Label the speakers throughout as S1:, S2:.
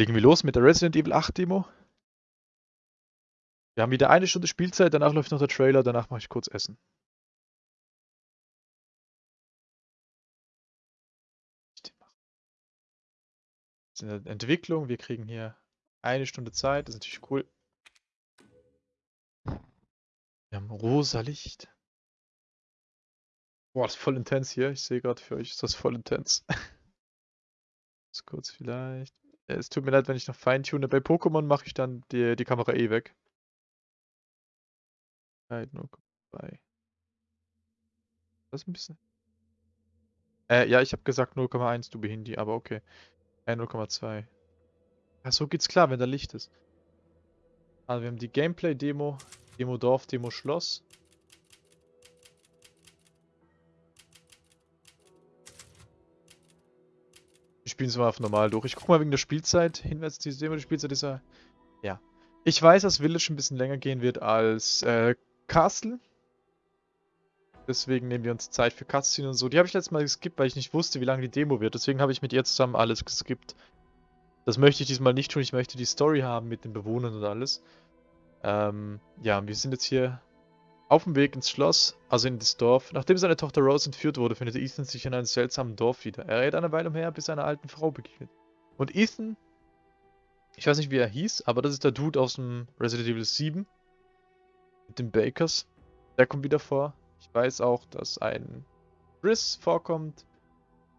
S1: Legen wir los mit der Resident Evil 8 Demo. Wir haben wieder eine Stunde Spielzeit, danach läuft noch der Trailer, danach mache ich kurz Essen. in der Entwicklung, wir kriegen hier eine Stunde Zeit, das ist natürlich cool. Wir haben rosa Licht. Boah, das ist voll intens hier. Ich sehe gerade für euch ist das voll intens. Kurz vielleicht. Es tut mir leid, wenn ich noch feintune. Bei Pokémon mache ich dann die, die Kamera eh weg. Halt nur bei. Das ist ein bisschen. Äh, ja, ich habe gesagt 0,1 du Behindi, aber okay. Äh, 0,2. Ja, so geht's klar, wenn da Licht ist. Also wir haben die Gameplay-Demo, Demo Dorf, Demo Schloss. Spielen es mal auf normal durch. Ich guck mal wegen der Spielzeit. Demo, die Spielzeit ist ja... Ja. Ich weiß, dass Village ein bisschen länger gehen wird als äh, Castle. Deswegen nehmen wir uns Zeit für Cutscene und so. Die habe ich letztes Mal geskippt, weil ich nicht wusste, wie lange die Demo wird. Deswegen habe ich mit ihr zusammen alles geskippt. Das möchte ich diesmal nicht tun. Ich möchte die Story haben mit den Bewohnern und alles. Ähm, ja, wir sind jetzt hier auf dem Weg ins Schloss, also in das Dorf. Nachdem seine Tochter Rose entführt wurde, findet Ethan sich in einem seltsamen Dorf wieder. Er rät eine Weile umher, bis er einer alten Frau begegnet. Und Ethan, ich weiß nicht wie er hieß, aber das ist der Dude aus dem Resident Evil 7. Mit den Bakers. Der kommt wieder vor. Ich weiß auch, dass ein Chris vorkommt.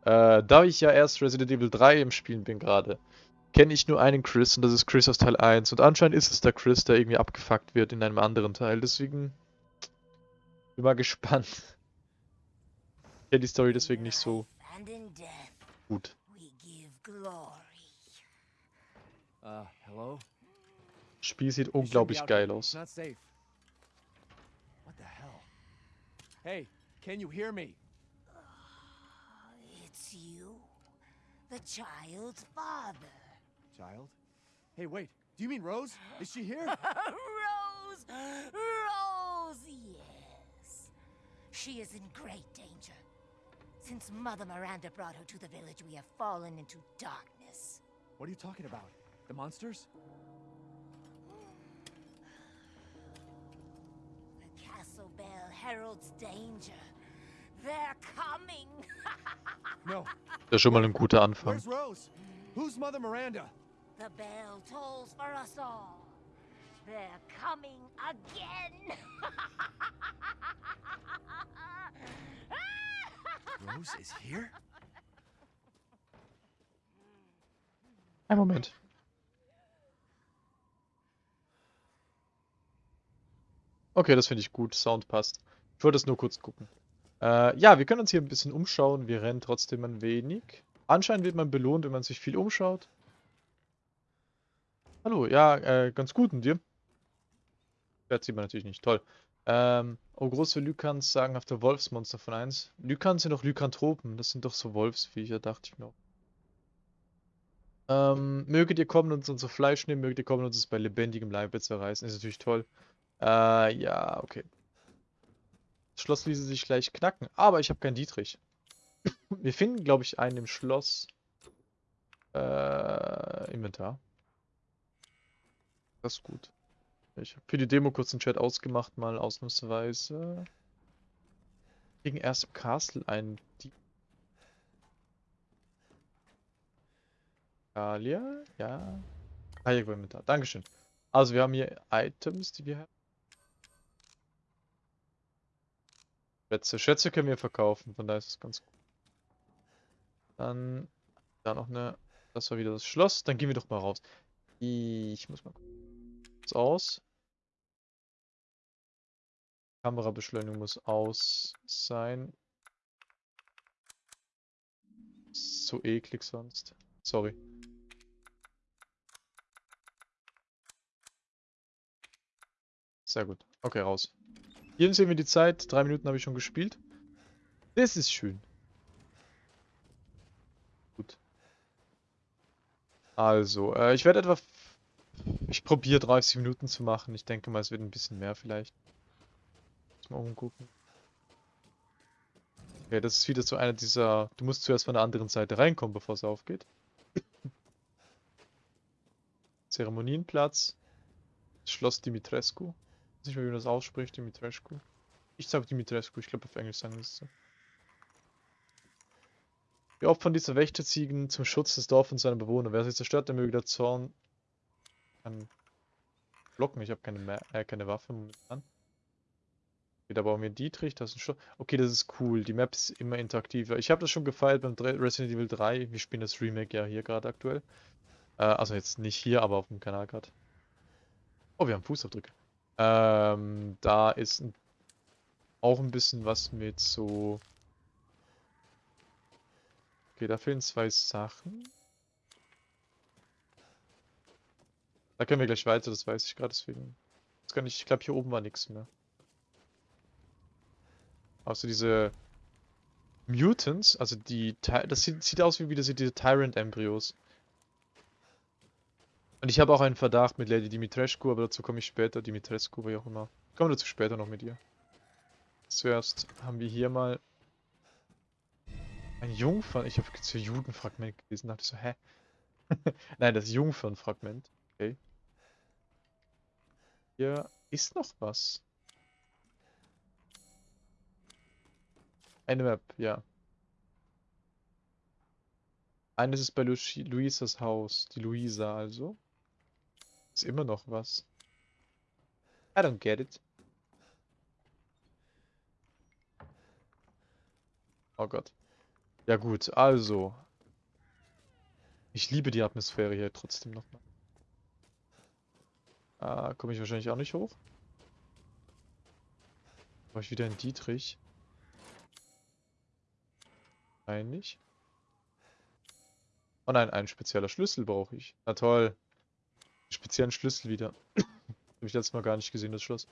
S1: Äh, da ich ja erst Resident Evil 3 im Spielen bin gerade, kenne ich nur einen Chris und das ist Chris aus Teil 1. Und anscheinend ist es der Chris, der irgendwie abgefuckt wird in einem anderen Teil. Deswegen bin mal gespannt. Ich kenne die Story deswegen nicht so gut.
S2: Uh, hello?
S1: Spiel sieht unglaublich geil aus.
S2: Hey, can you hear me?
S3: It's you, the child's father.
S2: Child? Hey, wait. Do you mean Rose? Is she here?
S3: Rose! Rose. She is in great danger. Since Mother Miranda brought her to the village, we have fallen into darkness.
S2: What are you talking about? The monsters?
S3: The castle bell heralds danger. They're coming.
S2: No.
S1: Das ist schon mal ein guter Anfang.
S2: Where's Rose? Who's Mother Miranda?
S3: the bell tolls for us all. They're coming again.
S2: Rose is here?
S1: Ein Moment. Okay, das finde ich gut. Sound passt. Ich wollte es nur kurz gucken. Äh, ja, wir können uns hier ein bisschen umschauen. Wir rennen trotzdem ein wenig. Anscheinend wird man belohnt, wenn man sich viel umschaut. Hallo, ja, äh, ganz gut und dir? Das sieht man natürlich nicht. Toll. Ähm, oh, große Lykans der Wolfsmonster von 1. Lykans sind doch Lykanthropen. Das sind doch so Wolfsviecher, dachte ich mir auch. Ähm, möget ihr kommen und unser Fleisch nehmen, möget ihr kommen und uns bei lebendigem Leibe zerreißen. Ist natürlich toll. Äh, ja, okay. Das Schloss ließe sich gleich knacken, aber ich habe keinen Dietrich. Wir finden, glaube ich, einen im Schloss. Äh, Inventar. Das ist gut. Ich habe für die Demo kurz den Chat ausgemacht, mal ausnahmsweise. Gegen erst im Castle ein Dieb. Talia, ja. Ah, hier Inventar. Dankeschön. Also wir haben hier Items, die wir haben. Schätze. Schätze können wir verkaufen, von daher ist es ganz gut. Dann da noch eine. Das war wieder das Schloss. Dann gehen wir doch mal raus. Ich muss mal kurz aus. Kamerabeschleunigung muss aus sein. So eklig sonst. Sorry. Sehr gut. Okay, raus. Hier sehen wir die Zeit. Drei Minuten habe ich schon gespielt. Das ist schön. Gut. Also, äh, ich werde etwa... Ich probiere 30 Minuten zu machen. Ich denke mal, es wird ein bisschen mehr vielleicht. Mal umgucken. Okay, das ist wieder so einer dieser... Du musst zuerst von der anderen Seite reinkommen, bevor es aufgeht. Zeremonienplatz. Schloss Dimitrescu. Ich weiß nicht mehr, wie man das ausspricht, Dimitrescu. Ich sag Dimitrescu, ich glaube auf Englisch sagen wir es so. Die Opfer dieser Wächterziegen zum Schutz des Dorfes und seiner Bewohner. Wer sie zerstört, der möge der Zorn kann blocken. Ich habe keine, äh, keine Waffe momentan. Okay, da brauchen wir Dietrich, das ist ein Schloss. Okay, das ist cool. Die Map ist immer interaktiver. Ich habe das schon gefeiert beim Resident Evil 3. Wir spielen das Remake ja hier gerade aktuell. Äh, also jetzt nicht hier, aber auf dem Kanal gerade. Oh, wir haben Fußabdrücke. Ähm, da ist ein, auch ein bisschen was mit so... Okay, da fehlen zwei Sachen. Da können wir gleich weiter, das weiß ich gerade, deswegen... Ich glaube hier oben war nichts mehr. Außer diese Mutants, also die, das sieht, sieht aus wie wieder diese Tyrant-Embryos. Und ich habe auch einen Verdacht mit Lady Dimitrescu, aber dazu komme ich später. Dimitrescu, wie auch immer. Kommen wir dazu später noch mit ihr. Zuerst haben wir hier mal ein Jungfern. Ich habe jetzt hier Judenfragment gelesen, dachte ich so, hä? Nein, das Jungfernfragment. Okay. Hier ist noch was. Eine Map, ja. Eines ist bei Lu Luisas Haus. Die Luisa also. Ist immer noch was. I don't get it. Oh Gott. Ja gut, also. Ich liebe die Atmosphäre hier trotzdem nochmal. Ah, komme ich wahrscheinlich auch nicht hoch. Brauche ich wieder einen Dietrich? Nicht. Oh nein, ein spezieller Schlüssel brauche ich. Na toll. Speziellen Schlüssel wieder. Habe ich letztes Mal gar nicht gesehen, das Schloss.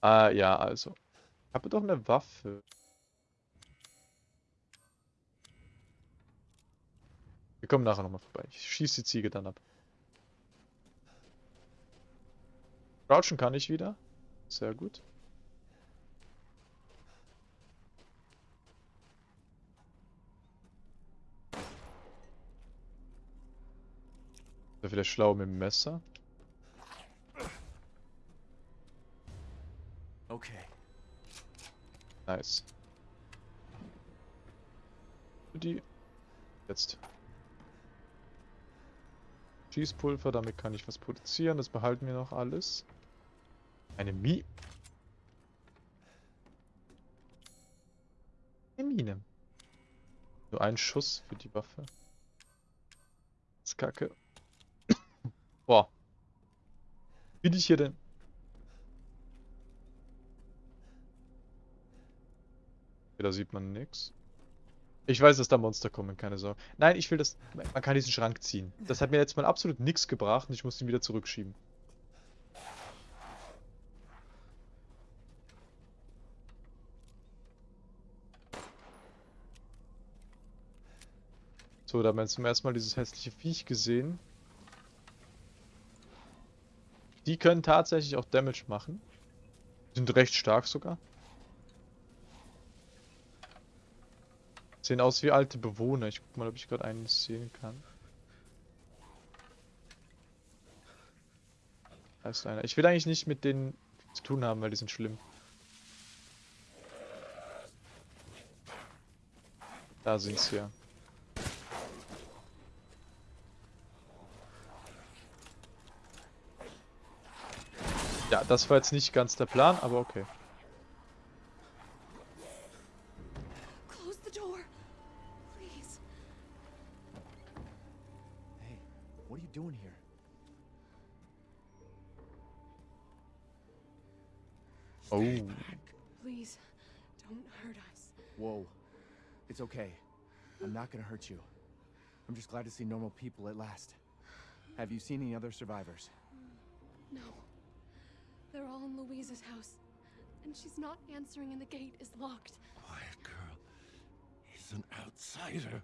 S1: Ah, ja, also. Ich habe doch eine Waffe. Wir kommen nachher nochmal vorbei. Ich schieße die Ziege dann ab. Crouchen kann ich wieder. Sehr gut. Ist vielleicht schlau mit dem Messer.
S2: Okay.
S1: Nice. Die. Jetzt. Schießpulver, damit kann ich was produzieren. Das behalten wir noch alles. Eine Mi. Eine Mine. Nur ein Schuss für die Waffe. Das ist kacke. Boah. Bin ich hier denn? Okay, da sieht man nix. Ich weiß, dass da Monster kommen, keine Sorge. Nein, ich will das... Man kann diesen Schrank ziehen. Das hat mir jetzt mal absolut nichts gebracht und ich muss ihn wieder zurückschieben. So, da haben wir jetzt zum ersten Mal dieses hässliche Viech gesehen. Die können tatsächlich auch Damage machen. Sind recht stark sogar. Sehen aus wie alte Bewohner. Ich guck mal, ob ich gerade einen sehen kann. Da ist einer. Ich will eigentlich nicht mit denen zu tun haben, weil die sind schlimm. Da sind sie ja. Ja, das war jetzt nicht ganz der Plan, aber okay. Oh.
S4: Please. Don't hurt us.
S2: Whoa. It's okay. I'm not gonna hurt you. I'm just glad to see normal people at last. Have you seen any other survivors?
S4: No. They're all in Louisa's house. And she's not answering and the gate is locked.
S5: Quiet girl. He's an outsider.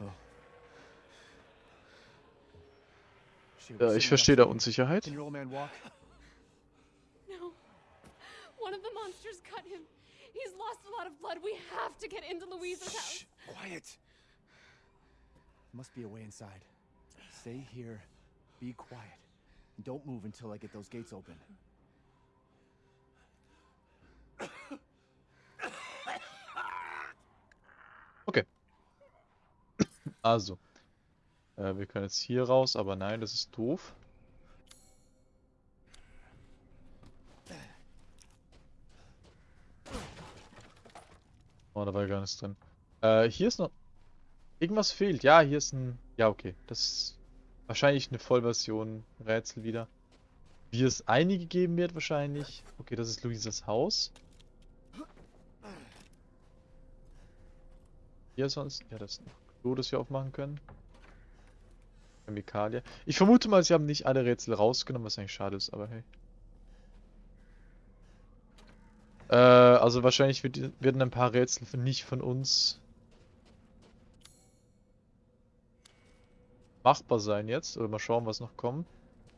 S2: Oh. Shoot,
S1: Ja,
S2: sitting
S1: ich verstehe da
S2: next to me.
S1: Unsicherheit.
S2: Can your old man walk?
S4: No. One of the monsters cut him. He's lost a lot of blood. We have to get into Louisa's house.
S2: Shh, quiet. Must be a way inside. Stay here, be quiet, and don't move until I get those gates open.
S1: Also. Äh, wir können jetzt hier raus, aber nein, das ist doof. Oh, da war gar nichts drin. Äh, hier ist noch... Irgendwas fehlt. Ja, hier ist ein... Ja, okay. Das ist wahrscheinlich eine Vollversion Rätsel wieder. Wie es einige geben wird wahrscheinlich. Okay, das ist Luisas Haus. Hier sonst... Ja, das ist noch Klo, das wir aufmachen können. Chemikalie. Ich vermute mal, sie haben nicht alle Rätsel rausgenommen, was eigentlich schade ist, aber hey. Äh, also wahrscheinlich wird, werden ein paar Rätsel nicht von uns machbar sein jetzt. Oder mal schauen, was noch kommt.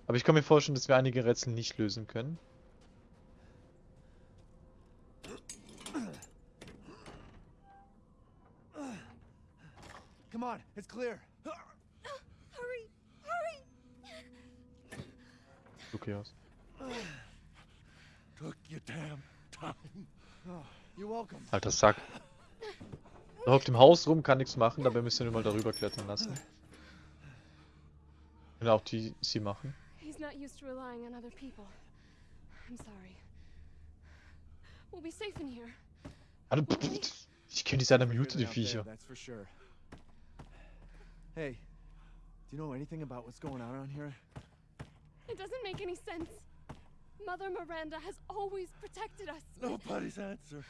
S1: Aber ich kann mir vorstellen, dass wir einige Rätsel nicht lösen können.
S2: Come on, it's clear.
S3: Hurry! Hurry!
S1: Okay aus.
S5: Took your damn time.
S2: You're welcome.
S1: Alter Sack. Er hockt im Haus rum, kann nichts machen, dabei müssen wir mal darüber klettern lassen. Können auch die sie machen.
S4: He's not used to relying on other people. I'm sorry. We'll be safe in here.
S1: Alter, Ich kenne die seiner
S2: Safer
S1: Mute,
S2: than
S1: die
S2: out there,
S1: Viecher.
S2: That's for sure. Hey, do you know anything about what's going on around here?
S4: It doesn't make any sense. Mother Miranda has always protected us.
S5: Nobody's answer.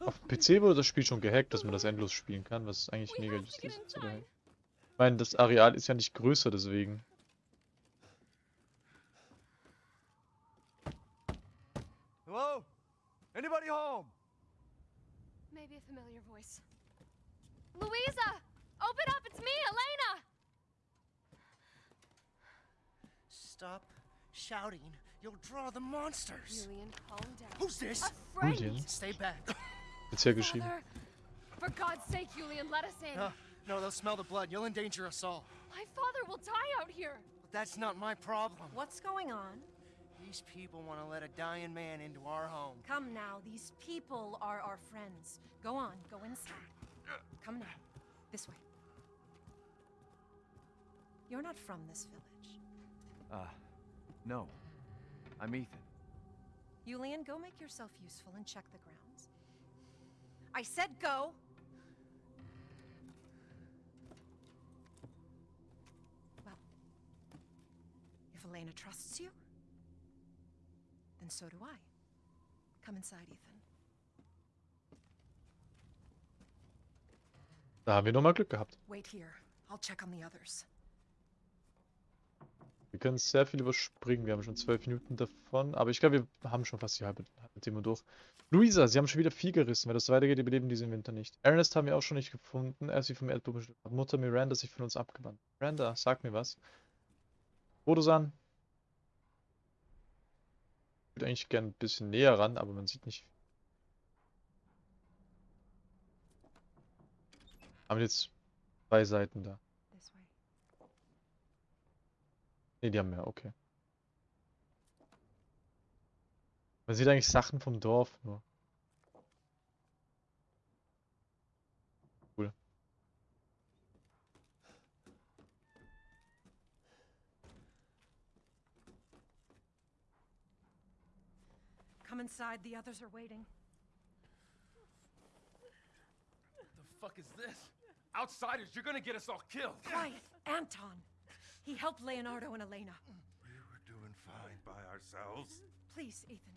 S1: Auf dem PC wurde das Spiel schon gehackt, dass man das endlos spielen kann, was eigentlich mega
S4: get
S1: ist. Ich meine, das Areal ist ja nicht größer, deswegen.
S2: Hello? Anybody home?
S4: Maybe a familiar voice. Louisa! Open up! It's me, Elena!
S6: Stop shouting. You'll draw the monsters.
S4: Julian, calm down.
S6: Who's this?
S4: A friend!
S1: Julian?
S6: Stay back.
S1: Jetzt hier geschrieben.
S4: Father! For God's sake, Julian, let us in.
S6: No, no, they'll smell the blood. You'll endanger us all.
S4: My father will die out here.
S6: But that's not my problem.
S3: What's going on?
S6: These people want to let a dying man into our home.
S3: Come now, these people are our friends. Go on, go inside. Come now, this way. You're not from this village.
S2: Uh, no. I'm Ethan.
S3: Julian, go make yourself useful and check the grounds. I said go! Well, if Elena trusts you, then so do I. Come inside, Ethan.
S1: Da haben wir nochmal Glück gehabt.
S3: Wait here. I'll check on the others.
S1: Wir können sehr viel überspringen. Wir haben schon zwölf Minuten davon. Aber ich glaube, wir haben schon fast die halbe, halbe Demo durch. Luisa, sie haben schon wieder viel gerissen. Wenn das weitergeht, überleben diesen Winter nicht. Ernest haben wir auch schon nicht gefunden. Er ist wie vom Erdboden beschützt. Mutter Miranda sich von uns abgewandt. Miranda, sag mir was. Bodosan. Ich würde eigentlich gerne ein bisschen näher ran, aber man sieht nicht. Haben jetzt zwei Seiten da.
S3: This way.
S1: Ne, die haben mehr, okay. Man sieht eigentlich Sachen vom Dorf nur. Cool.
S3: Come inside, the others are waiting.
S7: The fuck is this? Outsiders, you're gonna get us all killed.
S3: Quiet, Anton. He helped Leonardo and Elena.
S5: We were doing fine by ourselves.
S3: Please, Ethan,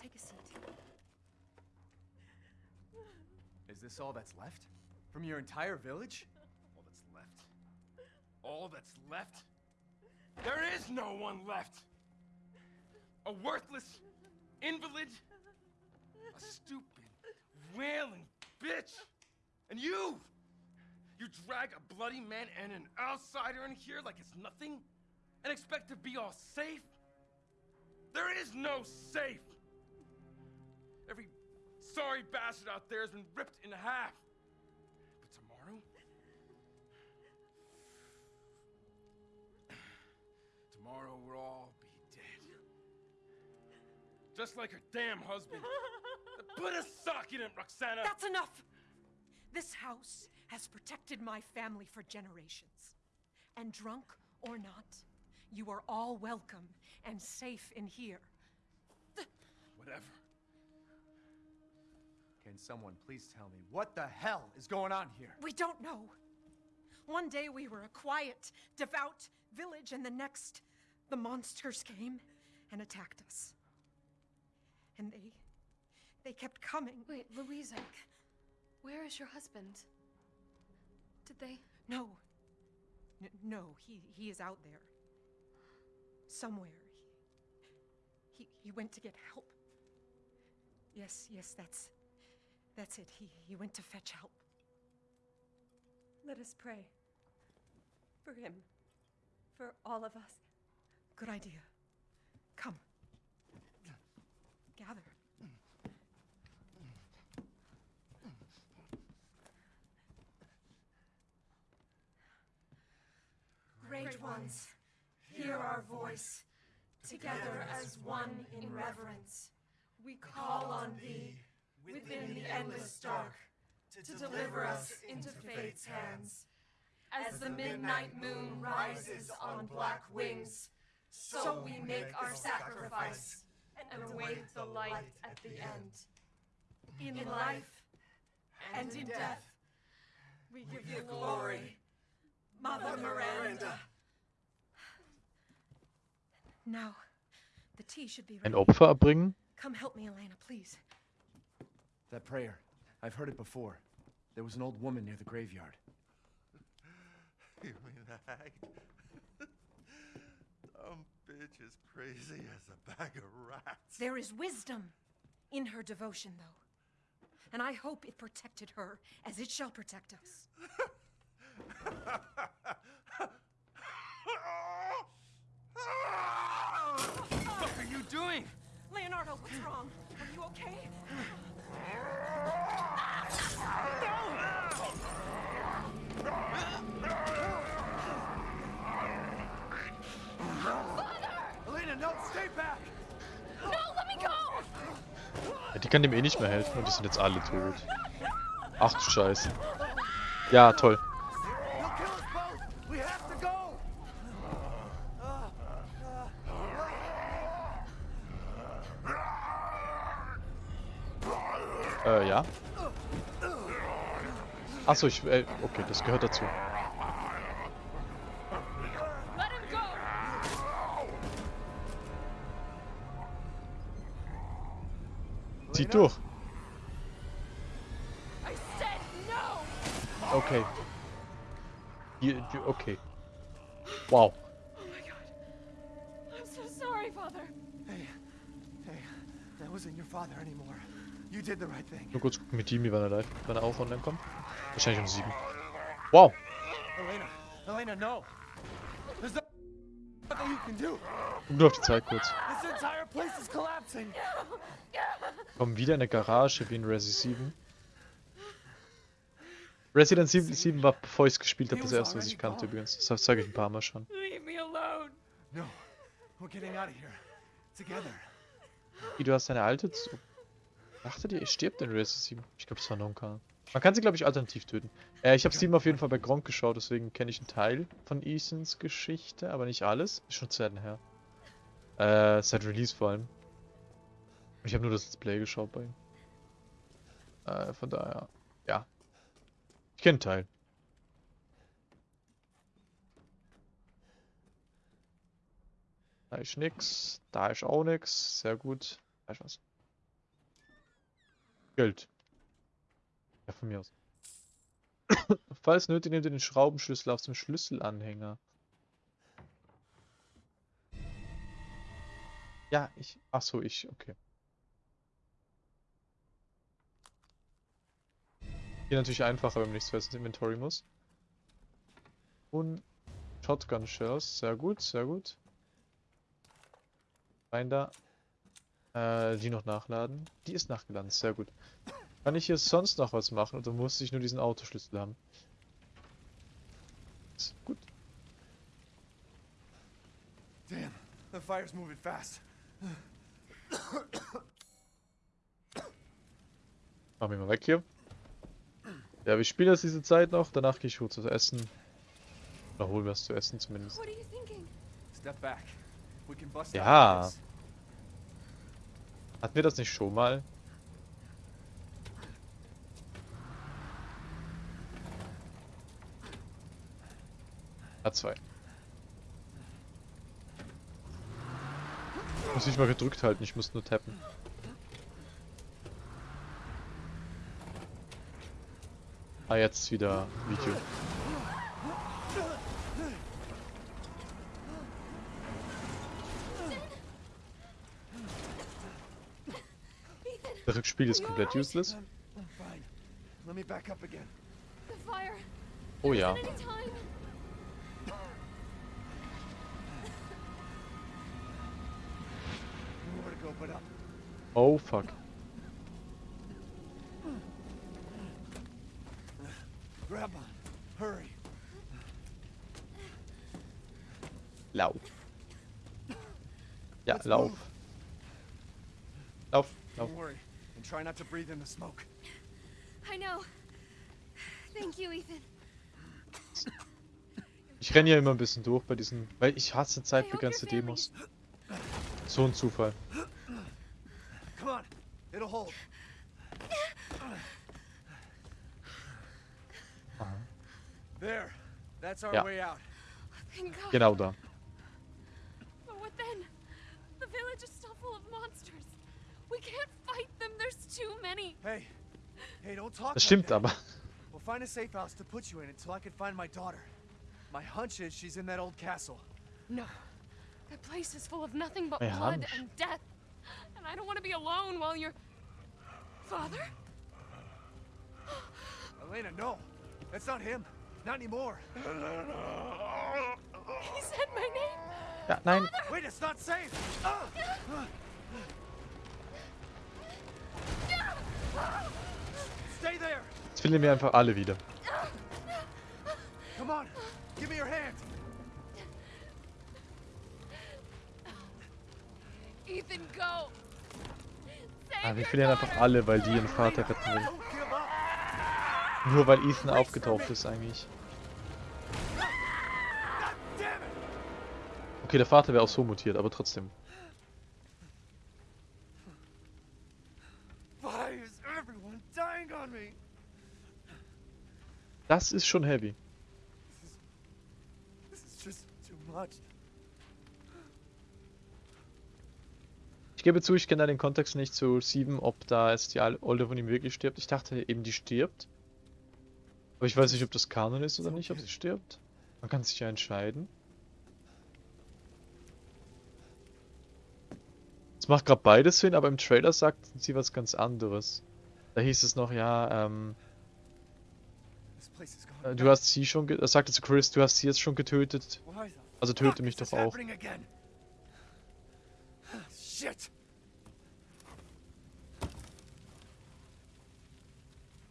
S3: take a seat.
S2: Is this all that's left? From your entire village?
S7: All that's left. All that's left? There is no one left! A worthless invalid, a stupid, wailing bitch! And you! You drag a bloody man and an outsider in here like it's nothing? And expect to be all safe? There is no safe! Every sorry bastard out there has been ripped in half. But tomorrow? tomorrow? We'll all be dead. Just like her damn husband. Put a sock in it, Roxana!
S8: That's enough! This house has protected my family for generations. And drunk or not, you are all welcome and safe in here.
S7: Whatever.
S2: Can someone please tell me what the hell is going on here?
S8: We don't know. One day we were a quiet, devout village, and the next, the monsters came and attacked us. And they. they kept coming.
S4: Wait, Louisa. Where is your husband? Did they?
S8: No. N- no, he, he is out there. Somewhere. He, he, he went to get help. Yes, yes, that's. That's it. He, he went to fetch help.
S9: Let us pray. For him. For all of us.
S8: Good idea. Come. Gather.
S3: Great ones, hear our voice. Together as one in reverence, we call on thee within the endless dark to deliver us into fate's hands. As the midnight moon rises on black wings, so we make our sacrifice and await the light at the end. In life and in death, we give you glory, Mother Miranda.
S8: Now, the tea should be ready.
S1: Ein
S8: ready.
S1: Opfer erbringen?
S8: Come help me, Elena, please.
S2: That prayer. I've heard it before. There was an old woman near the graveyard.
S5: You mean the hag? Dumb bitch is crazy as a bag of rats.
S8: There is wisdom in her devotion, though. And I hope it protected her as it shall protect us.
S7: What are you doing?
S8: Leonardo, what's wrong? Are you okay?
S2: Elena, no, stay back!
S4: No, let me go!
S1: Ja, die kann dem eh nicht mehr helfen und die sind jetzt alle tot. Ach du Scheiße. Ja, toll.
S2: He'll kill us both! We have to go!
S1: Äh, ja. Achso, ich, äh, okay, das gehört dazu.
S4: Let him go!
S1: Zieht durch. Okay. Die, die, okay. Wow.
S4: Oh my god. I'm so sorry, Father.
S2: Hey, hey, that wasn't your father anymore. You did the right thing.
S1: Nur kurz gucken mit Jimmy, wann er live, wann er auch online kommt. Wahrscheinlich um sieben. Wow.
S2: Elena, Elena, no! There's no- nothing you can do!
S1: Guck nur auf die Zeit kurz.
S2: This entire place is collapsing!
S1: Kommen wieder in eine Garage wie in Resi 7. Resident 7, 7 war, bevor ich es gespielt habe, das erste, was ich kannte übrigens. Das sage ich ein paar Mal schon.
S4: Leave me alone.
S2: No, we're getting out of here. Together.
S1: Wie, du hast deine alte. Dachtet ihr, ich stirbt in Resi 7? Ich glaube, das war Nonka. Man kann sie, glaube ich, alternativ töten. Äh, ich habe 7 auf jeden Fall bei Gronk geschaut, deswegen kenne ich einen Teil von Ethans Geschichte, aber nicht alles. Ist schon zu Zeiten her. Äh, seit Release vor allem. Ich habe nur das Let's Play geschaut bei ihm. Äh, von daher, ja. Ich kenne einen Teil. Da ist nix, da ist auch nix. Sehr gut. Da ist was. Geld. Ja, von mir aus. Falls nötig, nehmt ihr den Schraubenschlüssel aus dem Schlüsselanhänger. Ja, ich. Ach so, ich. Okay. Hier natürlich einfacher, wenn man nichts ins Inventory muss. Und Shotgun Shells. Sehr gut, sehr gut. Rein da. Äh, die noch nachladen. Die ist nachgeladen, sehr gut. Kann ich hier sonst noch was machen oder muss ich nur diesen Autoschlüssel haben? Ist Gut.
S2: Damn, the fire's moving fast.
S1: Machen wir mal weg hier. Ja, wir spielen jetzt diese Zeit noch. Danach gehe ich kurz was essen. Oder holen wir es zu essen zumindest.
S4: What are you thinking?
S2: Step back. We can bust
S1: Ja.
S2: out of this.
S1: Hatten wir das nicht schon mal? A2. Muss ich mal gedrückt halten, ich muss nur tappen. Ah, jetzt wieder Video. Das Spiel ist komplett useless. Oh ja. Oh fuck.
S2: Grab on. Hurry.
S1: Lauf. Ja,
S2: Let's
S1: lauf.
S2: move.
S1: Lauf, lauf.
S2: Don't worry. And try not to breathe in the smoke.
S4: I know. Thank you, Ethan.
S1: Ich renne ja immer ein bisschen durch bei diesen, weil ich hasse zeitbegrenzte Demos. So ein Zufall.
S2: Come on. It'll hold. There. That's our way out.
S1: Genau da. Das stimmt aber.
S2: We'll find a safe house to put you in until I can find my daughter. My hunch is she's in that old castle.
S4: No. That place is full of nothing but
S1: My
S4: blood
S1: hunch.
S4: and death. And I don't want to be alone while you're. Father?
S2: Elena, no. That's not him. Not anymore.
S4: He said my name.
S1: Ja, nein.
S2: Wait, it's not safe. Ah! Stay there.
S1: Jetzt finden wir einfach alle wieder.
S2: Come on. Give me your hand.
S4: Ethan, go.
S1: Ah, wir verlieren einfach alle, weil die ihren Vater retten will. Nur weil Ethan aufgetaucht ist eigentlich. Okay, der Vater wäre auch so mutiert, aber trotzdem.
S2: Why is everyone dying on me?
S1: Das ist schon heavy. Ich gebe zu, ich kenne da den Kontext nicht zu 7, ob da jetzt die Olde von ihm wirklich stirbt. Ich dachte eben, die stirbt. Aber ich weiß nicht, ob das Kanon ist oder nicht, ob sie stirbt. Man kann sich ja entscheiden. Es macht gerade beides Sinn, aber im Trailer sagt sie was ganz anderes. Da hieß es noch, ja, ähm,
S2: This place is
S1: äh,
S2: gone.
S1: Du hast sie schon, ge- er sagte zu Chris, du hast sie jetzt schon getötet. Also töte mich doch auch.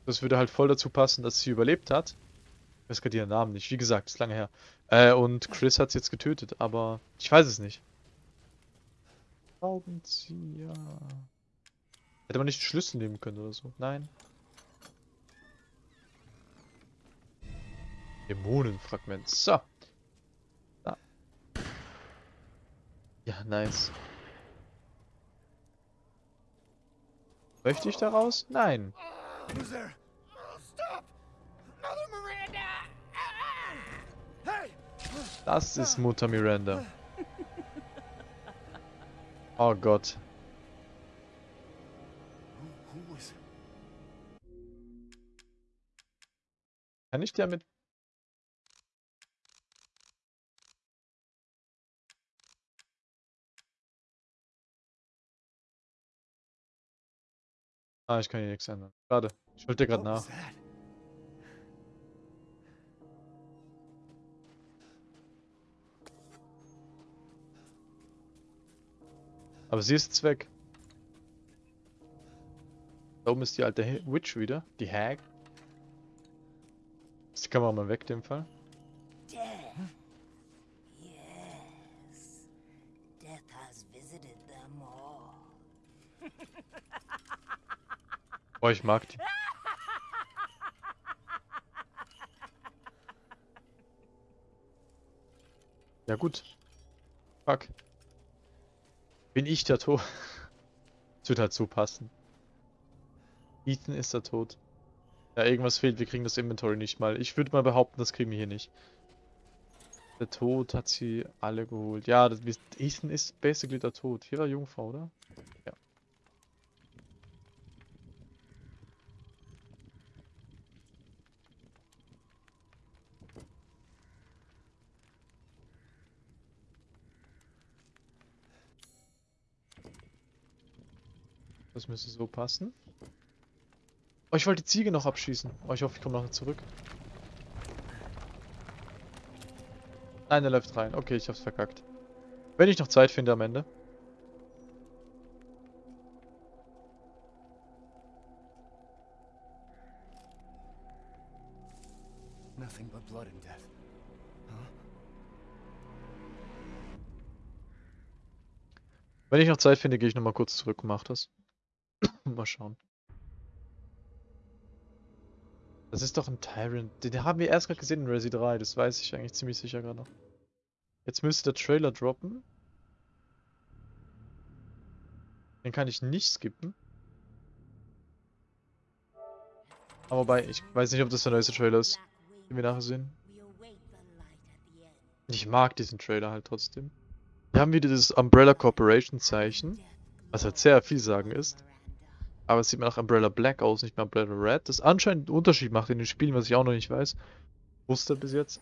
S1: Das würde halt voll dazu passen, dass sie überlebt hat. Ich weiß gerade ihren Namen nicht. Wie gesagt, ist lange her. Äh, und Chris hat sie jetzt getötet, aber ich weiß es nicht. Schraubenzieher. Hätte man nicht den Schlüssel nehmen können oder so? Nein. Dämonenfragment. So. Da. Ja, nice. Möchte ich da raus? Nein.
S2: Who's there? Stop! Mother Miranda! Hey!
S1: Das ist Mutter Miranda. Oh Gott. Kann ich damit... Ah, ich kann hier nichts ändern. Schade. Ich wollte gerade nach. Aber sie ist jetzt weg. Da oben ist die alte Witch wieder. Die Hag. Ist die Kamera mal weg, in dem Fall. Oh, ich mag die. Ja gut. Fuck. Bin ich der Tod? Das wird halt so passen. Ethan ist der Tod. Ja, irgendwas fehlt. Wir kriegen das Inventory nicht mal. Ich würde mal behaupten, das kriegen wir hier nicht. Der Tod hat sie alle geholt. Ja, das, Ethan ist basically der Tod. Hier war Jungfrau, oder? Ja. Das müsste so passen. Oh, ich wollte die Ziege noch abschießen. Oh, ich hoffe, ich komme noch zurück. Nein, er läuft rein. Okay, ich hab's verkackt. Wenn ich noch Zeit finde am Ende.
S2: Nothing but blood and death.
S1: Wenn ich noch Zeit finde, gehe ich nochmal kurz zurück und mach das. mal schauen. Das ist doch ein Tyrant. Den haben wir erst gerade gesehen in Resi 3. Das weiß ich eigentlich ziemlich sicher gerade noch. Jetzt müsste der Trailer droppen. Den kann ich nicht skippen. Aber wobei, ich weiß nicht, ob das der neueste Trailer ist, den wir nachher sehen. Ich mag diesen Trailer halt trotzdem. Wir haben wieder dieses Umbrella Corporation Zeichen, was halt sehr viel sagen ist. Aber es sieht mir nach Umbrella Black aus, nicht mehr Umbrella Red. Das anscheinend einen Unterschied macht in den Spielen, was ich auch noch nicht weiß. Wusste bis jetzt.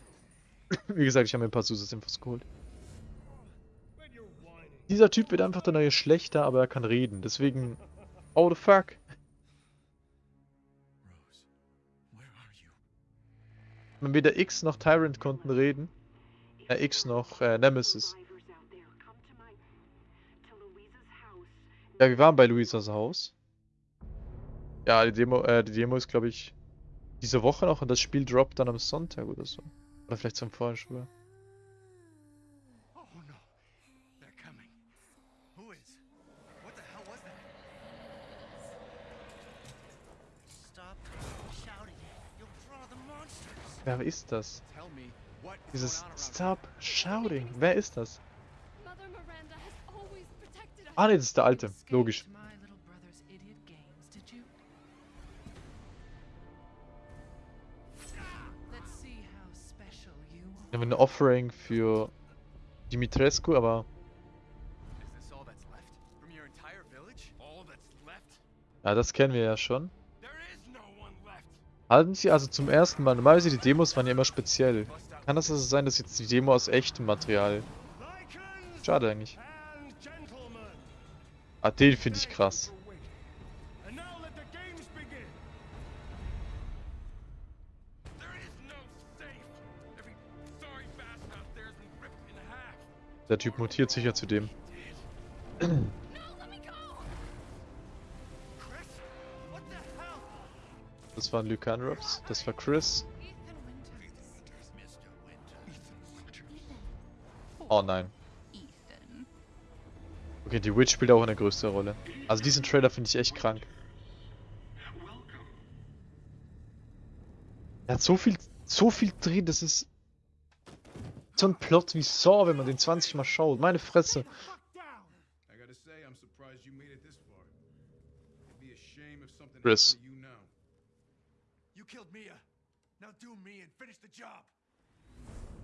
S1: Wie gesagt, ich habe mir ein paar Zusatzinfos geholt. Dieser Typ wird einfach der neue Schlechter, aber er kann reden. Deswegen... Oh the fuck. Wenn weder X noch Tyrant konnten reden. Äh, X noch äh, Nemesis. Ja, wir waren bei Luisas Haus. Ja, die Demo, äh, die Demo ist, glaube ich, diese Woche noch und das Spiel droppt dann am Sonntag oder so. Oder vielleicht zum Vorschul.
S2: Oh no. They're coming. Who is? What the hell was that?
S6: Stop shouting. You'll draw the monsters.
S1: Wer ist das? Dieses Stop Shouting. Wer ist das? Ah ne, das ist der Alte. Logisch. Wir haben ein Offering für Dimitrescu, aber ja, das kennen wir ja schon. Halten Sie also zum ersten Mal, normalerweise die Demos waren ja immer speziell. Kann das also sein, dass jetzt die Demo aus echtem Material... Schade eigentlich. Ah, den finde ich krass. Der Typ mutiert sicher zu dem. Das waren Lycanrops, das war Chris. Oh nein. Okay, die Witch spielt auch eine größere Rolle. Also diesen Trailer finde ich echt krank. Er hat so viel, so viel drin, das ist so ein Plot wie Saw, wenn man den 20 Mal schaut. Meine Fresse. Chris.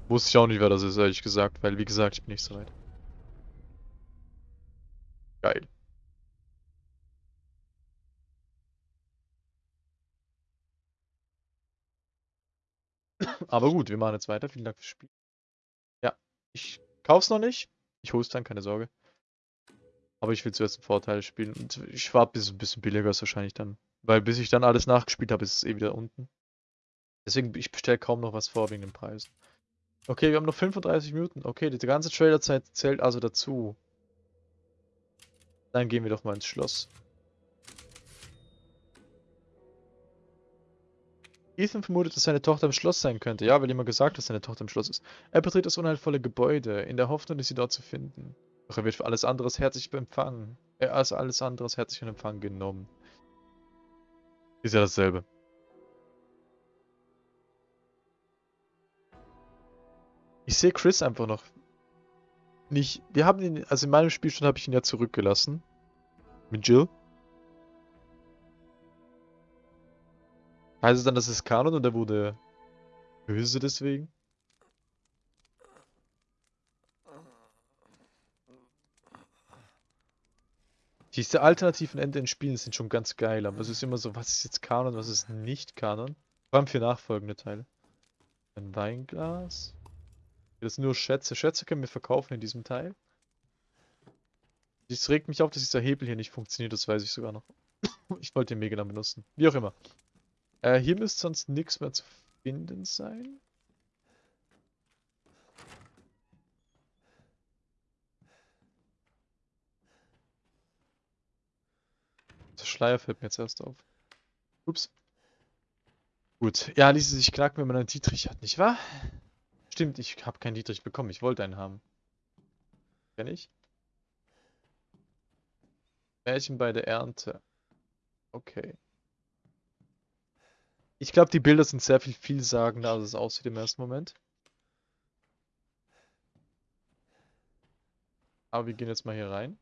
S1: Wusste ich auch nicht, wer das ist, ehrlich gesagt, weil wie gesagt, ich bin nicht so weit. Geil. Aber gut, wir machen jetzt weiter. Vielen Dank fürs Spiel. Ich kauf's noch nicht. Ich hol's dann, keine Sorge. Aber ich will zuerst einen Vorteil spielen. Und ich warte, bis es ein bisschen billiger ist wahrscheinlich dann. Weil bis ich dann alles nachgespielt habe, ist es eh wieder unten. Deswegen, ich bestelle kaum noch was vor wegen den Preisen. Okay, wir haben noch 35 Minuten. Okay, die ganze Trailerzeit zählt also dazu. Dann gehen wir doch mal ins Schloss. Ethan vermutet, dass seine Tochter im Schloss sein könnte. Ja, weil jemand gesagt dass seine Tochter im Schloss ist. Er betritt das unheilvolle Gebäude, in der Hoffnung, sie dort zu finden. Doch er wird für alles anderes herzlich empfangen. Er als alles anderes herzlich in Empfang genommen. Ist ja dasselbe. Ich sehe Chris einfach noch nicht. Wir haben ihn, also in meinem Spielstand habe ich ihn ja zurückgelassen. Mit Jill. Heißt es dann, dass es Kanon und er wurde böse deswegen? Diese alternativen Ende in Spielen sind schon ganz geil, aber es ist immer so, was ist jetzt Kanon, was ist nicht Kanon? Vor allem für nachfolgende Teile. Ein Weinglas. Das sind nur Schätze. Schätze können wir verkaufen in diesem Teil. Es regt mich auf, dass dieser Hebel hier nicht funktioniert, das weiß ich sogar noch. Ich wollte den Mega dann benutzen. Wie auch immer. Äh, hier müsste sonst nichts mehr zu finden sein. Der Schleier fällt mir jetzt erst auf. Ups. Gut. Ja, ließe sich knacken, wenn man einen Dietrich hat, nicht wahr? Stimmt, ich habe keinen Dietrich bekommen. Ich wollte einen haben. Kenn ich? Märchen bei der Ernte. Okay. Ich glaube, die Bilder sind sehr viel vielsagender, als es aussieht im ersten Moment. Aber wir gehen jetzt mal hier rein.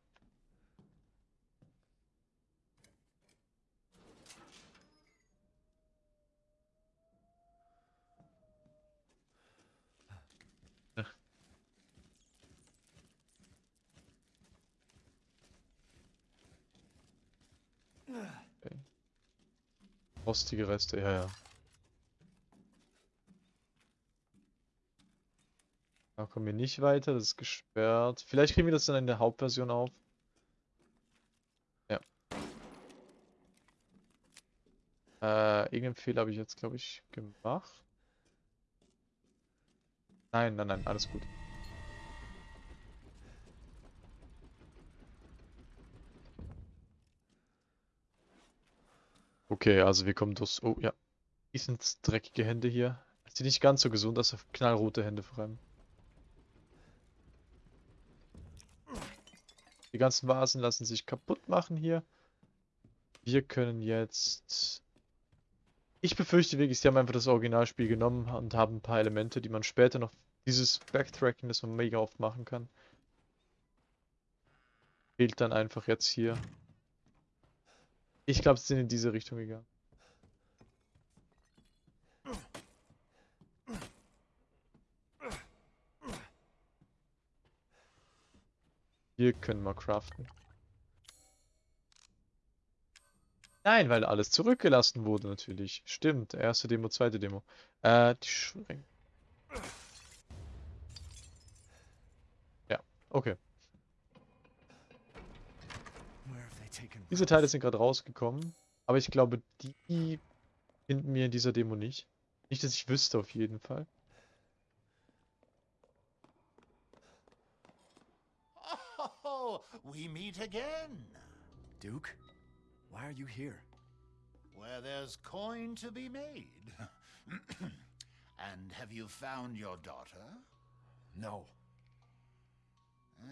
S1: Rostige Reste, ja, ja. Da kommen wir nicht weiter, das ist gesperrt. Vielleicht kriegen wir das dann in der Hauptversion auf. Ja. Äh, irgendeinen Fehler habe ich jetzt, glaube ich, gemacht. Nein, nein, nein, alles gut. Okay, also wir kommen durch... Oh, ja. Die sind dreckige Hände hier. Sieht nicht ganz so gesund aus, knallrote Hände vor allem. Die ganzen Vasen lassen sich kaputt machen hier. Wir können jetzt... Ich befürchte wirklich, sie haben einfach das Originalspiel genommen und haben ein paar Elemente, die man später noch... Dieses Backtracking, das man mega oft machen kann. Fehlt dann einfach jetzt hier. Ich glaube, sie sind in diese Richtung gegangen. Hier können wir craften. Nein, weil alles zurückgelassen wurde natürlich. Stimmt, erste Demo, zweite Demo. Äh, die Schränke. Ja, okay. Diese Teile sind gerade rausgekommen, aber ich glaube, die finden wir in dieser Demo nicht. Nicht, dass ich wüsste auf jeden Fall.
S10: Oh, we meet again.
S2: Duke, why are you here?
S10: Where there's coin to be made. and have you found your daughter?
S2: No.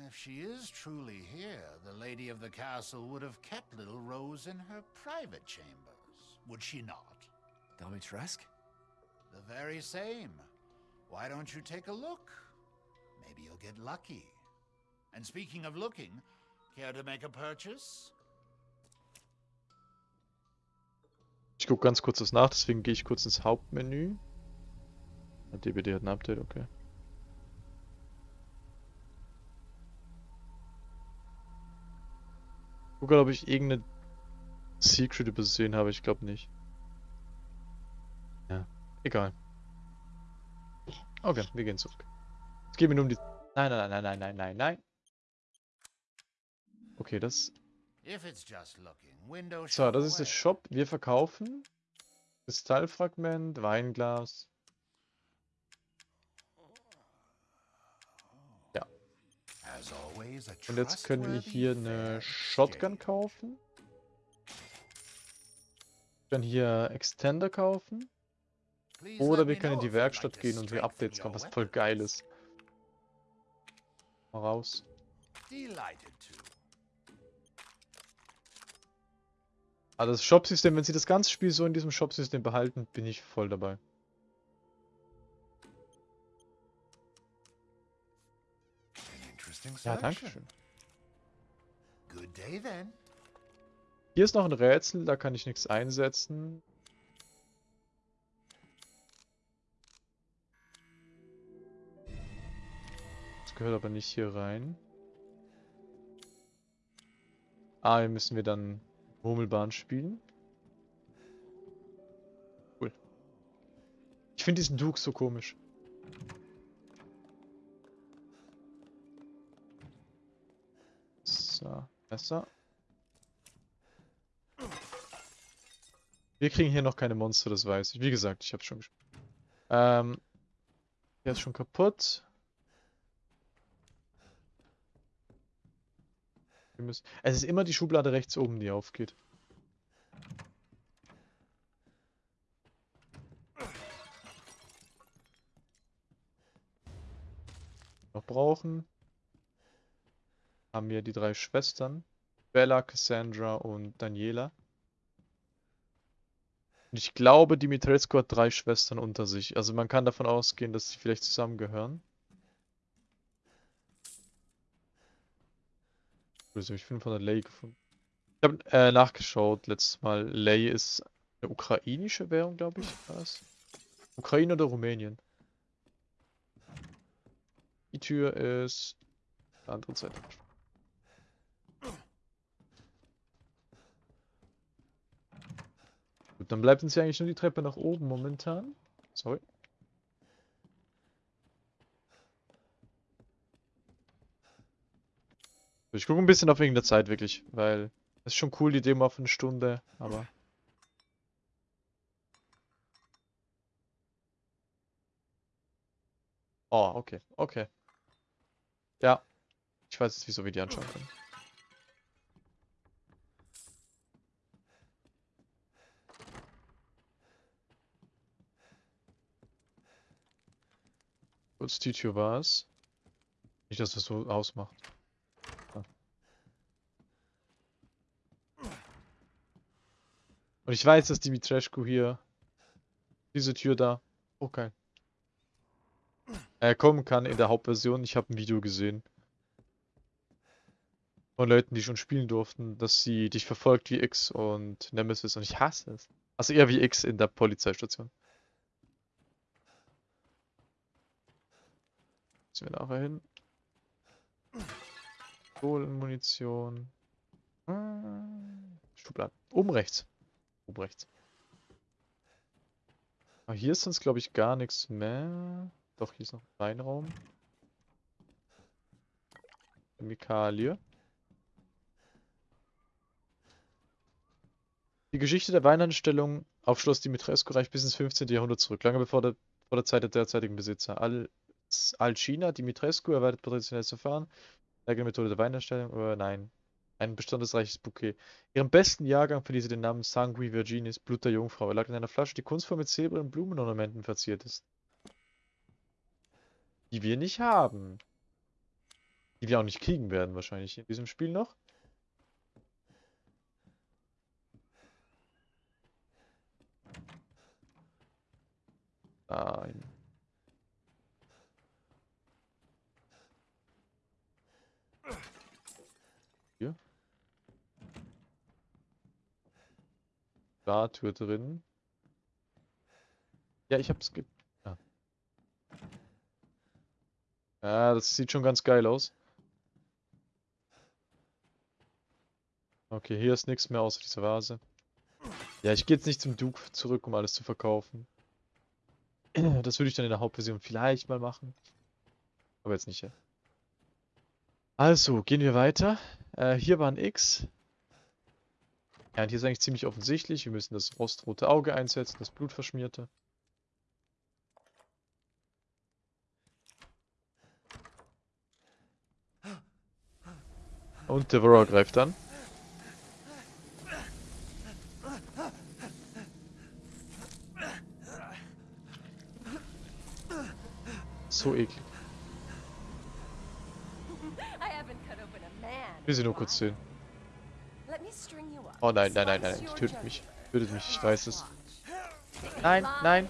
S10: If she is truly here, the lady of the castle would have kept little Rose in her private chambers, would she not?
S2: Domitresk?
S10: The very same. Why don't you take a look? Maybe you'll get lucky. And speaking of looking, care to make a purchase?
S1: Ich gucke ganz kurz das nach, deswegen gehe ich kurz ins Hauptmenü. Ah, DBD hat ein Update, okay. Gucke, ob ich irgendeine Secret übersehen habe. Ich glaube nicht. Ja, egal. Okay, wir gehen zurück. Es geht mir nur um die... Nein, nein, nein, nein, nein, nein, nein. Okay, das... So, das ist der Shop. Wir verkaufen Kristallfragment, Weinglas. Und jetzt können wir hier eine Shotgun kaufen. Wir können hier Extender kaufen. Oder wir können in die Werkstatt gehen und hier Updates kaufen, was voll geil ist. Mal raus. Also das Shop-System, wenn sie das ganze Spiel so in diesem Shop-System behalten, bin ich voll dabei. Ja, danke schön. Hier ist noch ein Rätsel, da kann ich nichts einsetzen. Das gehört aber nicht hier rein. Ah, hier müssen wir dann Murmelbahn spielen. Cool. Ich finde diesen Duke so komisch. So, besser. Wir kriegen hier noch keine Monster, das weiß ich. Wie gesagt, ich habe schon gespielt. Ähm, der ist schon kaputt. Wir müssen, es ist immer die Schublade rechts oben, die aufgeht. Noch brauchen. Haben wir die drei Schwestern. Bella, Cassandra und Daniela. Und ich glaube, Dimitrescu hat drei Schwestern unter sich. Also man kann davon ausgehen, dass sie vielleicht zusammengehören. Grüße mich 500 Lei gefunden. Ich habe äh, nachgeschaut letztes Mal. Lei ist eine ukrainische Währung, glaube ich. Was? Ukraine oder Rumänien? Die Tür ist andere Seite. Gut, dann bleibt uns ja eigentlich nur die Treppe nach oben momentan. Sorry. Ich gucke ein bisschen auf wegen der Zeit wirklich, weil es ist schon cool, die Demo auf eine Stunde, aber... Oh, okay, okay. Ja, ich weiß jetzt, wieso wir die anschauen können. Kurz die Tür war es. Nicht, dass das so ausmacht. Und ich weiß, dass Dimitrescu hier diese Tür da. Okay. Äh, kommen kann in der Hauptversion. Ich habe ein Video gesehen. Von Leuten, die schon spielen durften, dass sie dich verfolgt wie X und Nemesis und ich hasse es. Also eher wie X in der Polizeistation. Müssen wir nachher hin. Kohlenmunition. Hm. Schubladen. Oben rechts. Oben rechts. Aber hier ist sonst, glaube ich, gar nichts mehr. Doch, hier ist noch ein Reinraum. Chemikalie. Die Geschichte der Weinhandstellung auf Schloss Dimitrescu reicht bis ins 15. Jahrhundert zurück, lange bevor der, vor der Zeit der derzeitigen Besitzer. Al Alcina Dimitrescu erweitert traditionelles Verfahren, eigene Methode der Weinherstellung, oder nein, ein bestandesreiches Bouquet. Ihren besten Jahrgang verließ sie den Namen Sangui Virginis, Blut der Jungfrau. Er lag in einer Flasche, die kunstvoll mit Silber und Blumenornamenten verziert ist. Die wir nicht haben. Die wir auch nicht kriegen werden, wahrscheinlich in diesem Spiel noch. Nein. Tür drin. Ja, ich hab's ge... Ja. ja, das sieht schon ganz geil aus. Okay, hier ist nichts mehr außer dieser Vase. Ja, ich gehe jetzt nicht zum Duke zurück, um alles zu verkaufen. Das würde ich dann in der Hauptversion vielleicht mal machen. Aber jetzt nicht, ja. Also, gehen wir weiter. Äh, hier war ein X. Ja, und hier ist eigentlich ziemlich offensichtlich. Wir müssen das rostrote Auge einsetzen, das blutverschmierte. Und Devour greift an. So eklig. Will sie nur kurz sehen. Oh nein, nein, nein, nein, tötet mich. Tötet mich, ich weiß es. Nein, nein.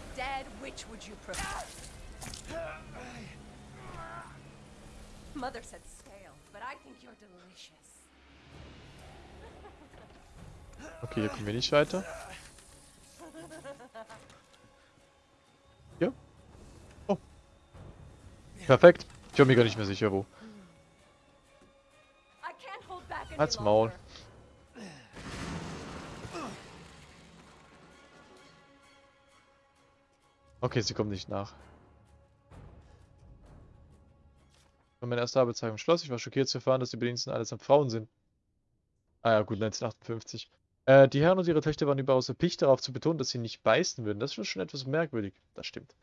S9: Mother said stale, but I think you're delicious.
S1: Okay, hier kommen wir nicht weiter. Ja. Oh. Perfekt. Ich bin mir gar nicht mehr sicher, wo. Halt's Maul. Okay, sie kommt nicht nach. Meiner ersten Arbeitstag im Schloss. Ich war schockiert zu erfahren, dass die Bediensteten allesamt Frauen sind. Ah ja, gut, 1958. Äh, die Herren und ihre Töchter waren überaus erpicht darauf zu betonen, dass sie nicht beißen würden. Das ist schon etwas merkwürdig. Das stimmt.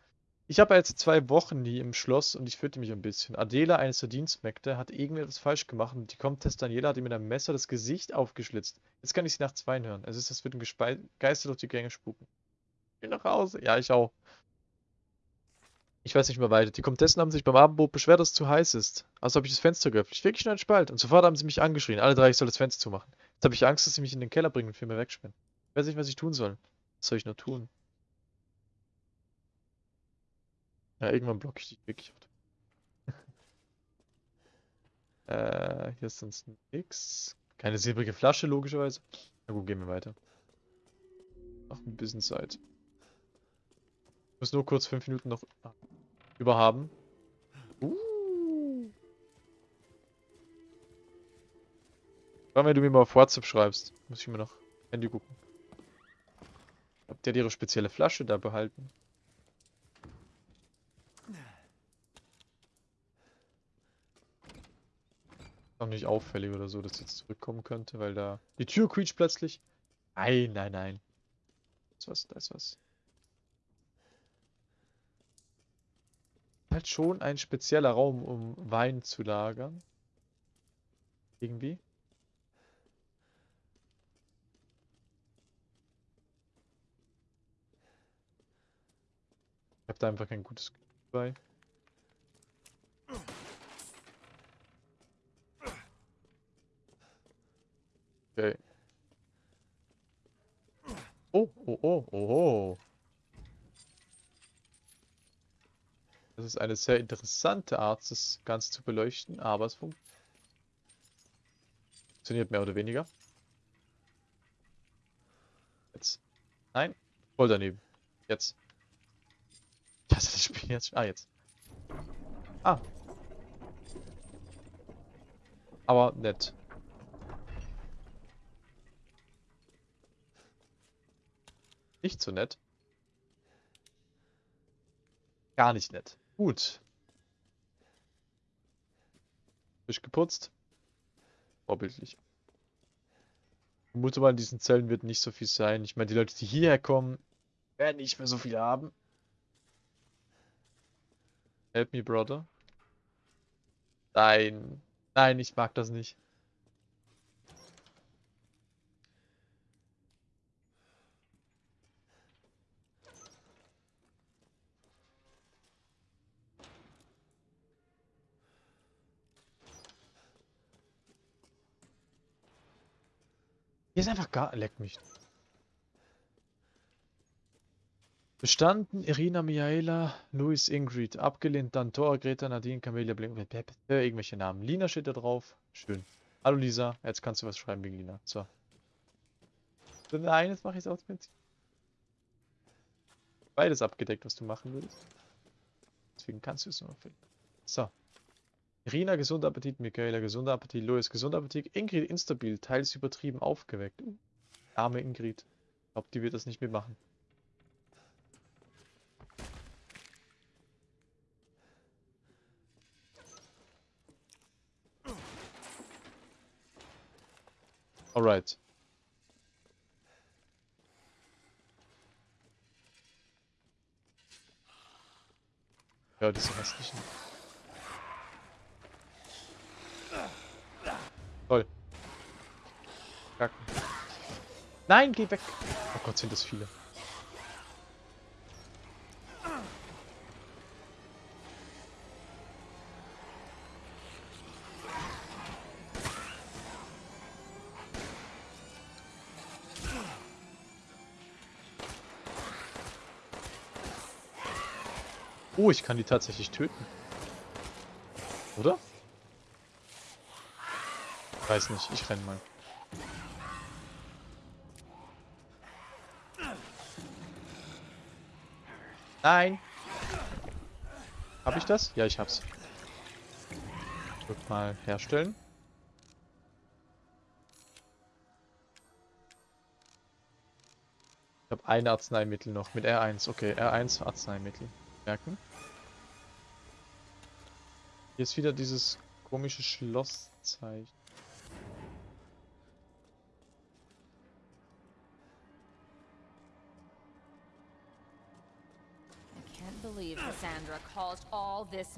S1: Ich habe jetzt zwei Wochen nie im Schloss und ich fürchte mich ein bisschen. Adela, eines der Dienstmägde, hat irgendwie etwas falsch gemacht und die Comtesse Daniela hat ihm mit einem Messer das Gesicht aufgeschlitzt. Jetzt kann ich sie nach zweien hören. Es ist, als würden Geister durch die Gänge spuken. Ich will nach Hause. Ja, ich auch. Ich weiß nicht mehr weiter. Die Komtessen haben sich beim Abendbrot beschwert, dass es zu heiß ist. Also habe ich das Fenster geöffnet. Ich wirklich nur einen Spalt. Und sofort haben sie mich angeschrien. Alle drei, ich soll das Fenster zumachen. Jetzt habe ich Angst, dass sie mich in den Keller bringen und für mich wegsperren. Ich weiß nicht, was ich tun soll. Was soll ich nur tun? Ja, irgendwann blocke ich dich wirklich. äh, hier ist sonst nix. Keine silbrige Flasche, logischerweise. Na gut, gehen wir weiter. Noch ein bisschen Zeit. Ich muss nur kurz fünf Minuten noch überhaben. Uh. Wenn du mir mal auf WhatsApp schreibst, muss ich mir noch Handy gucken. Habt ihr ihre spezielle Flasche da behalten? Auch nicht auffällig oder so, dass jetzt zurückkommen könnte, weil da die Tür quietscht plötzlich. Nein, nein, nein. Da ist was, da ist was. Halt schon ein spezieller Raum, um Wein zu lagern. Irgendwie. Ich habe da einfach kein gutes Gefühl bei. Okay. Oh, oh, oh, oh, oh. Das ist eine sehr interessante Art, das Ganze zu beleuchten, aber es fun funktioniert mehr oder weniger. Jetzt. Nein, voll daneben. Jetzt. Das ist das Spiel jetzt. Ah, jetzt. Ah. Aber nett. Nicht so nett. Gar nicht nett. Gut. Frisch geputzt. Vorbildlich. Ich vermute mal, in diesen Zellen wird nicht so viel sein. Ich meine, die Leute, die hierher kommen, werden nicht mehr so viel haben. Help me, brother. Nein. Nein, ich mag das nicht. Ist einfach gar... Leck mich. Bestanden Irina, Miaela, Luis, Ingrid. Abgelehnt dann Thor, Greta, Nadine, Camelia, Blink. Irgendwelche Namen. Lina steht da drauf. Schön. Hallo Lisa. Jetzt kannst du was schreiben wegen Lina. So. Nein, jetzt mache ich aus Prinzip. Beides abgedeckt, was du machen würdest. Deswegen kannst du es nur finden. So. Irina, gesunder Appetit. Michaela, gesunder Appetit. Louis, gesunder Appetit. Ingrid, instabil. Teils übertrieben aufgeweckt. Arme Ingrid. Ich glaube, die wird das nicht mitmachen. Alright. Ja, diese restlichen. abkacken. Nein, geh weg. Oh Gott, sind das viele. Oh, ich kann die tatsächlich töten. Oder? Weiß nicht, ich renn mal. Nein! Hab ich das? Ja, ich hab's. Drück mal herstellen. Ich habe ein Arzneimittel noch mit R1. Okay, R1 Arzneimittel. Merken. Hier ist wieder dieses komische Schlosszeichen.
S11: Believe Cassandra caused all this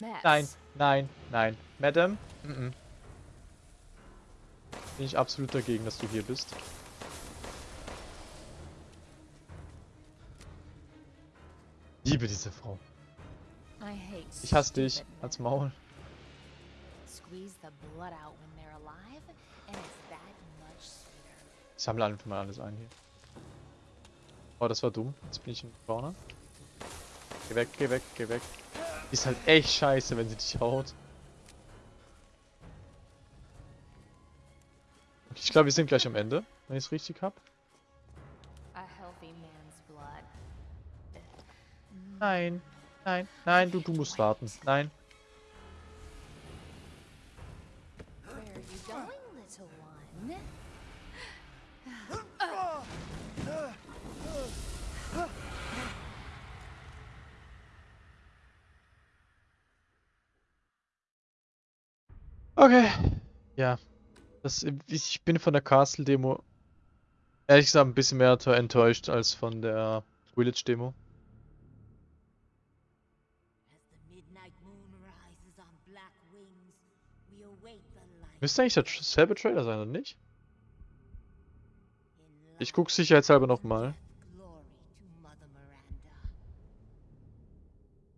S11: mess.
S1: Nein, nein, nein. Madam? Mm -mm. Bin ich absolut dagegen, dass du hier bist. Liebe diese Frau.
S11: I hate
S1: Ich hasse dich. Als. Maul. Ich sammle einfach mal alles ein hier. Oh, das war dumm. Jetzt bin ich im Corner. Geh weg, geh weg, geh weg. Ist halt echt scheiße, wenn sie dich haut. Okay, ich glaube, wir sind gleich am Ende, wenn ich es richtig hab.
S11: A healthy man's blood.
S1: Nein, nein, nein, du, du musst warten. Nein.
S11: Where are you going, little one?
S1: Okay. Ja. Das, ich bin von der Castle-Demo ehrlich gesagt ein bisschen mehr enttäuscht als von der Village-Demo. Müsste eigentlich der Tr- selbe Trailer sein, oder nicht? Ich guck sicherheitshalber nochmal.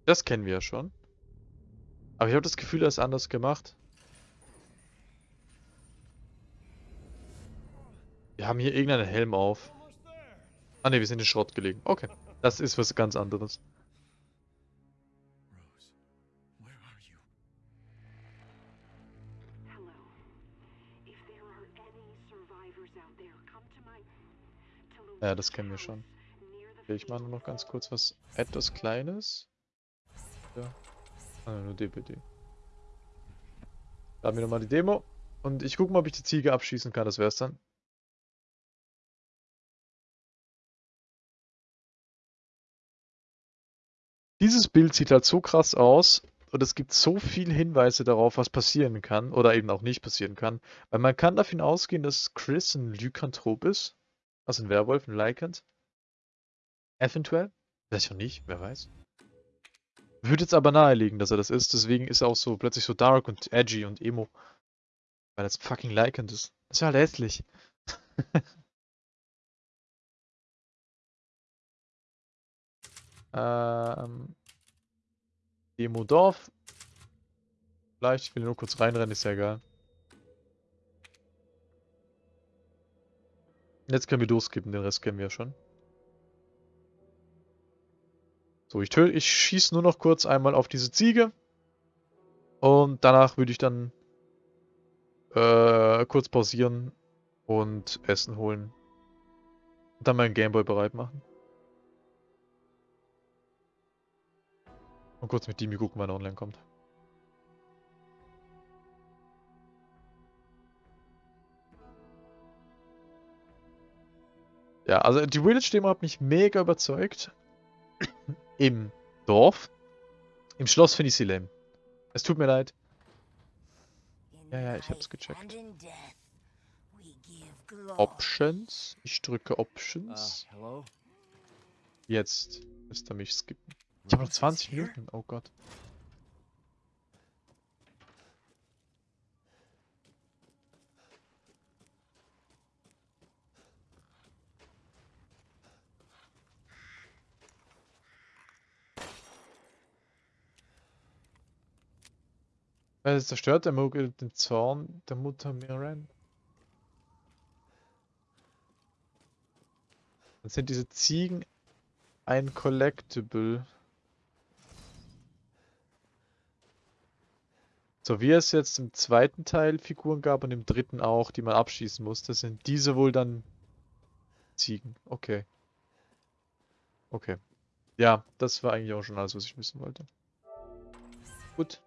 S1: Das kennen wir ja schon. Aber ich habe das Gefühl, er ist anders gemacht. Wir haben hier irgendeinen Helm auf. Ah ne, wir sind in Schrott gelegen. Okay. Das ist was ganz anderes. Ja, das kennen wir schon. Ich mache nur noch ganz kurz was etwas Kleines. Ja. Ah, nur DPD. Da haben wir nochmal die Demo. Und ich gucke mal, ob ich die Ziege abschießen kann. Das wär's dann. Dieses Bild sieht halt so krass aus und es gibt so viele Hinweise darauf, was passieren kann oder eben auch nicht passieren kann. Weil man kann davon ausgehen, dass Chris ein Lykanthrop ist. Also ein Werwolf, ein Lycant. Eventuell. Vielleicht auch nicht, wer weiß. Würde jetzt aber naheliegen, dass er das ist. Deswegen ist er auch so plötzlich so dark und edgy und emo. Weil das fucking Lycant ist. Das ist halt hässlich. ähm. Demo Dorf. Vielleicht, ich will nur kurz reinrennen, ist ja egal. Jetzt können wir durchskippen, den Rest kennen wir ja schon. So, ich, ich schieße nur noch kurz einmal auf diese Ziege. Und danach würde ich dann äh, kurz pausieren und Essen holen. Und dann meinen Gameboy bereit machen. Und kurz mit Dimi gucken, wann er online kommt. Ja, also die Village-Demo hat mich mega überzeugt. Im Dorf. Im Schloss finde ich sie lame. Es tut mir leid. Ja, ja, ich hab's gecheckt. Options. Ich drücke Options.
S2: Hello?
S1: Jetzt müsste er mich skippen. Ich habe noch 20 Minuten. Oh Gott. Weil es zerstört der Mogel den Zorn der Mutter Mirren. Dann sind diese Ziegen ein Collectible. So wie es jetzt im zweiten Teil Figuren gab und im dritten auch, die man abschießen musste, sind diese wohl dann Ziegen. Okay. Okay. Ja, das war eigentlich auch schon alles, was ich wissen wollte. Gut.